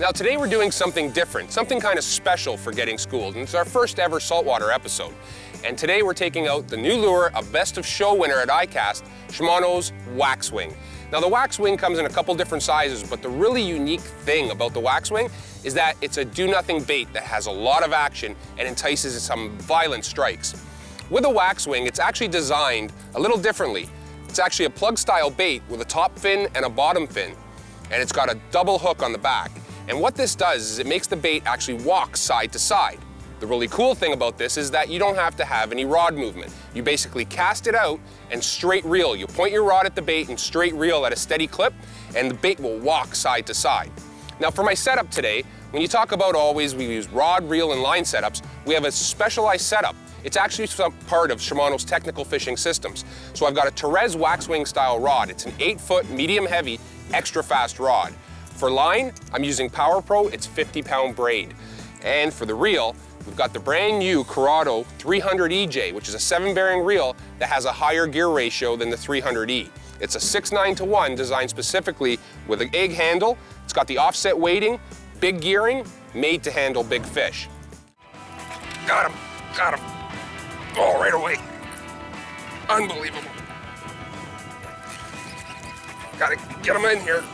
Now today we're doing something different, something kind of special for Getting Schooled, and it's our first ever saltwater episode. And today we're taking out the new lure, a best of show winner at ICAST, Shimano's Waxwing. Now the Waxwing comes in a couple different sizes, but the really unique thing about the Waxwing is that it's a do-nothing bait that has a lot of action and entices some violent strikes. With a Waxwing, it's actually designed a little differently. It's actually a plug style bait with a top fin and a bottom fin, and it's got a double hook on the back. And what this does is it makes the bait actually walk side to side. The really cool thing about this is that you don't have to have any rod movement. You basically cast it out and straight reel. You point your rod at the bait and straight reel at a steady clip, and the bait will walk side to side. Now for my setup today, when you talk about always we use rod, reel, and line setups, we have a specialized setup. It's actually some part of Shimano's technical fishing systems. So I've got a Terez Waxwing style rod. It's an eight foot, medium heavy, extra fast rod. For line, I'm using Power Pro, it's 50 pound braid. And for the reel, we've got the brand new Curado 300 EJ, which is a seven bearing reel that has a higher gear ratio than the 300E. It's a 6-9 to 1 designed specifically with an egg handle. It's got the offset weighting, big gearing, made to handle big fish. Got him, got him. Oh, right away. Unbelievable. Gotta get him in here.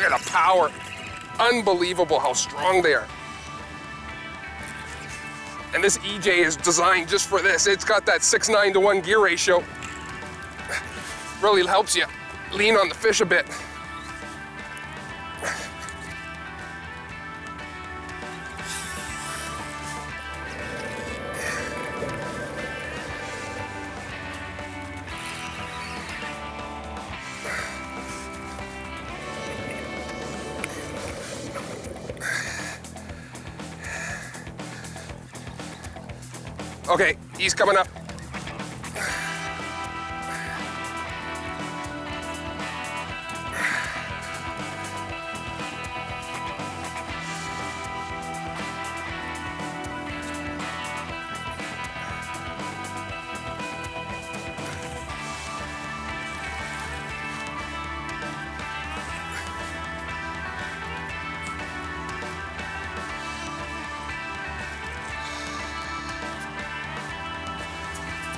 Look at the power. Unbelievable how strong they are. And this EJ is designed just for this. It's got that 6-9 to 1 gear ratio. Really helps you lean on the fish a bit. Okay, he's coming up.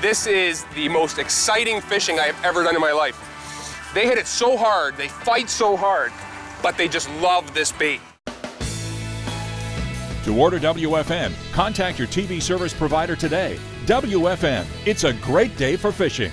This is the most exciting fishing I have ever done in my life. They hit it so hard, they fight so hard, but they just love this bait. To order WFN, contact your TV service provider today. WFN, it's a great day for fishing.